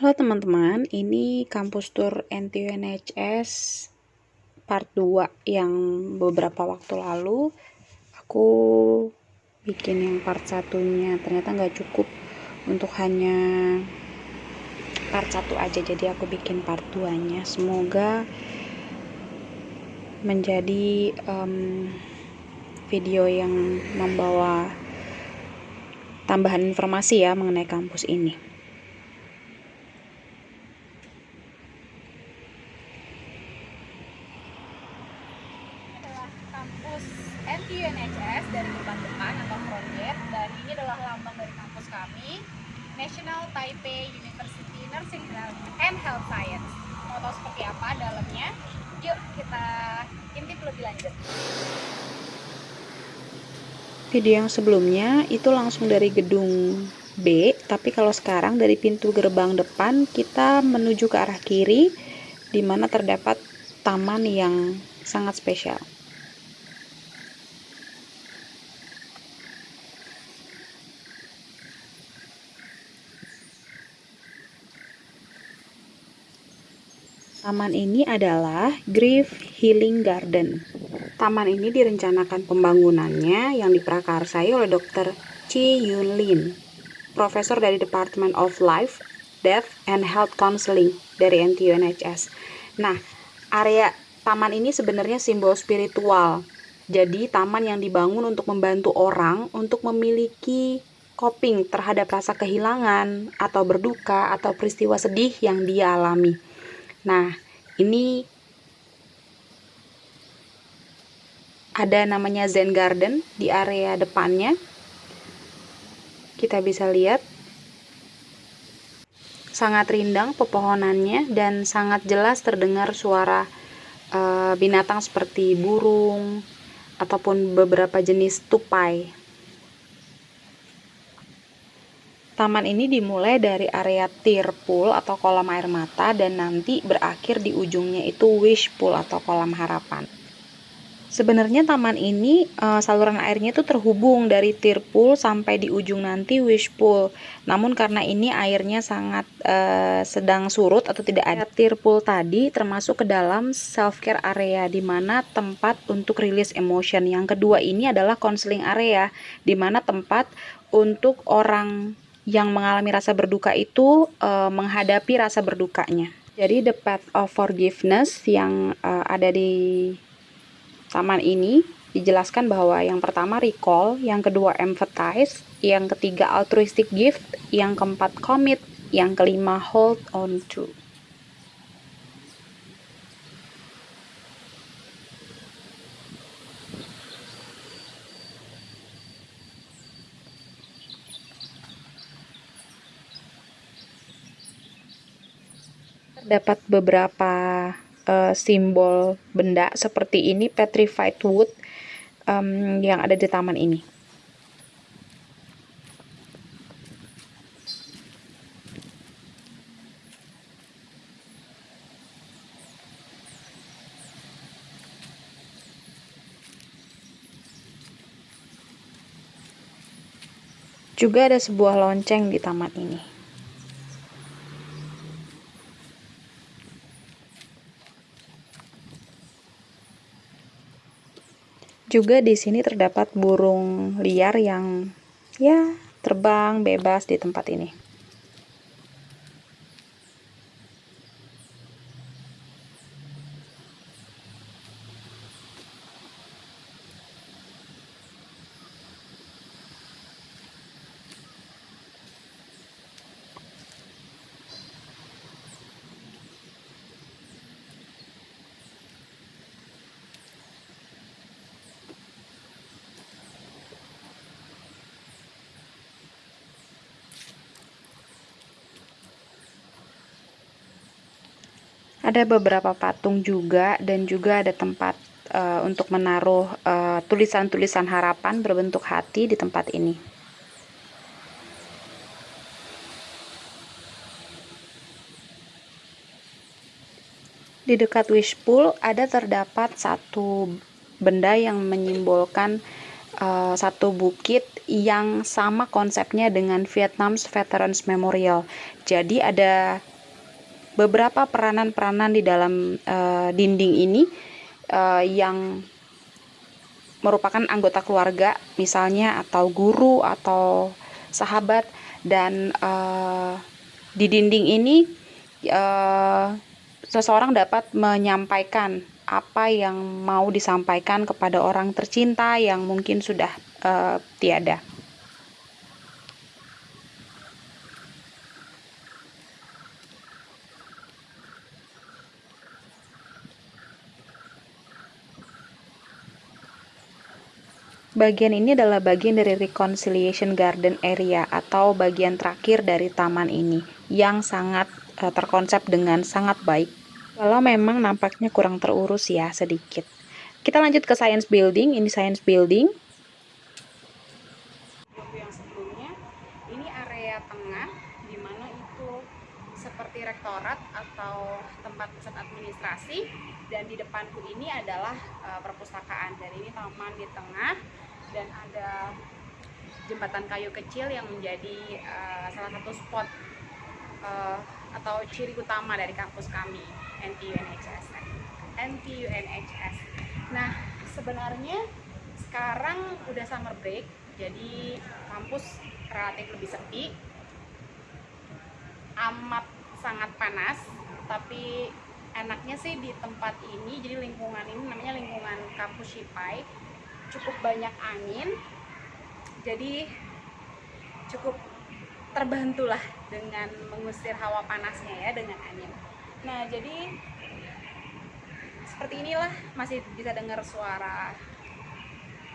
Halo teman-teman, ini kampus tour NTUNHS part 2 yang beberapa waktu lalu. Aku bikin yang part satunya ternyata nggak cukup untuk hanya part satu aja jadi aku bikin part 2 nya semoga menjadi um, video yang membawa tambahan informasi ya mengenai kampus ini kampus NTUNHS dari depan depan atau project dan ini adalah lambang dari kampus kami National Taipei University Nursing and Health Science. Mau tahu seperti apa dalamnya? Yuk kita intip lebih lanjut. Video yang sebelumnya itu langsung dari gedung B tapi kalau sekarang dari pintu gerbang depan kita menuju ke arah kiri di mana terdapat taman yang sangat spesial Taman ini adalah Grief Healing Garden. Taman ini direncanakan pembangunannya yang diprakarsai oleh Dr. Chi Yun Lin, profesor dari Department of Life, Death, and Health Counseling dari NTUNHS. Nah, area taman ini sebenarnya simbol spiritual. Jadi, taman yang dibangun untuk membantu orang untuk memiliki coping terhadap rasa kehilangan atau berduka atau peristiwa sedih yang dia alami. Nah, ini ada namanya Zen Garden di area depannya. Kita bisa lihat sangat rindang pepohonannya dan sangat jelas terdengar suara uh, binatang seperti burung ataupun beberapa jenis tupai. Taman ini dimulai dari area tear pool atau kolam air mata dan nanti berakhir di ujungnya itu wish pool atau kolam harapan. Sebenarnya taman ini uh, saluran airnya itu terhubung dari tear pool sampai di ujung nanti wish pool. Namun karena ini airnya sangat uh, sedang surut atau tidak ada tear pool tadi termasuk ke dalam self care area di mana tempat untuk rilis emotion. Yang kedua ini adalah counseling area di mana tempat untuk orang yang mengalami rasa berduka itu uh, menghadapi rasa berdukanya. Jadi the path of forgiveness yang uh, ada di taman ini dijelaskan bahwa yang pertama recall, yang kedua empathize, yang ketiga altruistic gift, yang keempat commit, yang kelima hold on to. Terdapat beberapa uh, simbol benda seperti ini petrified wood um, yang ada di taman ini. Juga ada sebuah lonceng di taman ini. Juga di sini terdapat burung liar yang ya terbang bebas di tempat ini. Ada beberapa patung juga dan juga ada tempat uh, untuk menaruh eh, tulisan-tulisan uh, harapan berbentuk hati di tempat ini. Di dekat wish pool ada terdapat satu benda yang menyimbolkan uh, satu bukit yang sama konsepnya dengan Vietnam's Veterans Memorial. Jadi ada beberapa peranan-peranan di dalam uh, dinding ini uh, yang merupakan anggota keluarga misalnya atau guru atau sahabat dan uh, di dinding ini uh, seseorang dapat menyampaikan apa yang mau disampaikan kepada orang tercinta yang mungkin sudah uh, tiada. Bagian ini adalah bagian dari reconciliation garden area atau bagian terakhir dari taman ini yang sangat uh, terkonsep dengan sangat baik. Kalau memang nampaknya kurang terurus ya sedikit. Kita lanjut ke science building. Ini science building. Yang sebelumnya, ini area tengah di mana itu seperti rektorat atau tempat pusat administrasi dan di depanku ini adalah uh, perpustakaan. Dan ini taman di tengah dan ada jembatan kayu kecil yang menjadi uh, salah satu spot uh, atau ciri utama dari kampus kami NTU NHS NTU NHS nah sebenarnya sekarang udah summer break jadi kampus relatif lebih sepi amat sangat panas tapi enaknya sih di tempat ini jadi lingkungan ini namanya lingkungan kampus Shipai cukup banyak angin jadi cukup terbantulah dengan mengusir hawa panasnya ya dengan angin. Nah jadi seperti inilah masih bisa dengar suara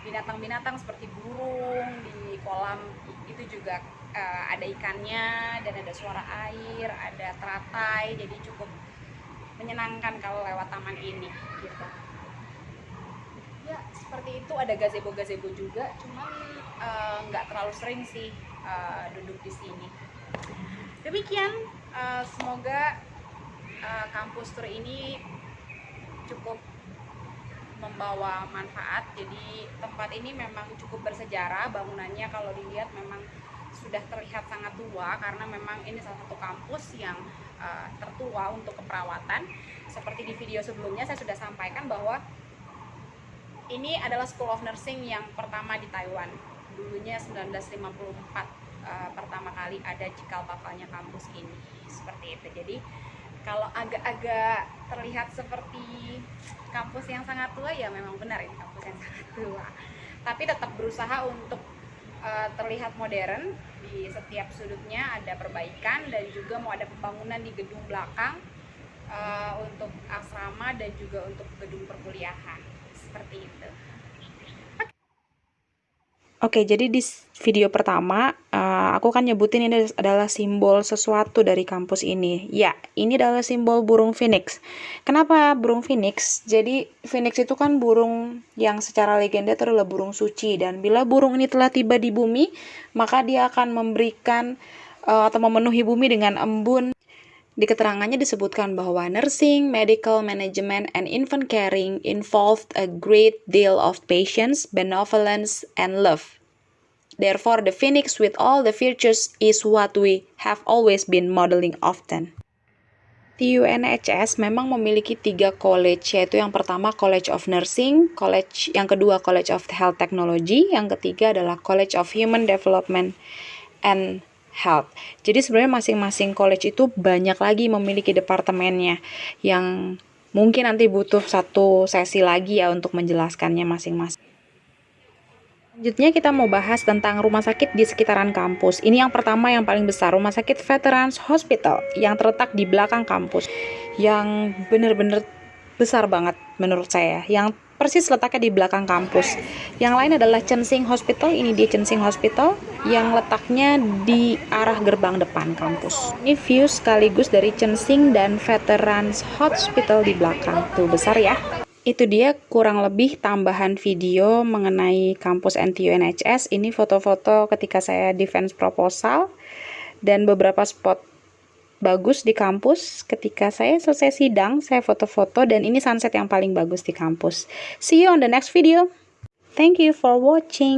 binatang-binatang seperti burung di kolam. Itu juga uh, ada ikannya dan ada suara air ada teratai jadi cukup menyenangkan kalau lewat taman ini gitu. Ya seperti itu. Ada gazebo-gazebo juga cuman eh, nggak uh, terlalu sering sih uh, duduk di sini. Demikian uh, semoga uh, kampus tour ini cukup membawa manfaat jadi tempat ini memang cukup bersejarah bangunannya kalau dilihat memang sudah terlihat sangat tua karena memang ini salah satu kampus yang uh, tertua untuk keperawatan seperti di video sebelumnya saya sudah sampaikan bahwa ini adalah School of Nursing yang pertama di Taiwan. Dulunya 1954 uh, eh, pertama kali ada cikal bakalnya kampus ini. Seperti itu. Jadi kalau agak-agak terlihat seperti kampus yang sangat tua ya memang benar ini kampus yang sangat tua. Tapi tetap berusaha untuk uh, terlihat modern di setiap sudutnya ada perbaikan dan juga mau ada pembangunan di gedung belakang uh, untuk asrama dan juga untuk gedung perkuliahan seperti itu. Oke, jadi di video pertama uh, aku kan nyebutin ini adalah simbol sesuatu dari kampus ini. Ya, ini adalah simbol burung phoenix. Kenapa burung phoenix? Jadi phoenix itu kan burung yang secara legenda adalah burung suci dan bila burung ini telah tiba di bumi, maka dia akan memberikan uh, atau memenuhi bumi dengan embun di keterangannya disebutkan bahwa nursing, medical management, and infant caring involved a great deal of patience, benevolence, and love. Therefore, the phoenix with all the virtues is what we have always been modeling often. TUNHS memang memiliki tiga college, yaitu yang pertama College of Nursing, college yang kedua College of Health Technology, yang ketiga adalah College of Human Development and health. Jadi sebenarnya masing-masing college itu banyak lagi memiliki departemennya yang mungkin nanti butuh satu sesi lagi ya untuk menjelaskannya masing-masing. Selanjutnya kita mau bahas tentang rumah sakit di sekitaran kampus. Ini yang pertama yang paling besar, Rumah Sakit Veterans Hospital yang terletak di belakang kampus. Yang benar-benar besar banget menurut saya. Yang persis letaknya di belakang kampus. Yang lain adalah Chensing Hospital, ini dia Chensing Hospital yang letaknya di arah gerbang depan kampus. Ini view sekaligus dari Chensing dan Veterans Hospital di belakang. Tuh besar ya. Itu dia kurang lebih tambahan video mengenai kampus NTU NHS. Ini foto-foto ketika saya defense proposal dan beberapa spot bagus di kampus. Ketika saya selesai sidang saya foto-foto dan ini sunset yang paling bagus di kampus. See you on the next video. Thank you for watching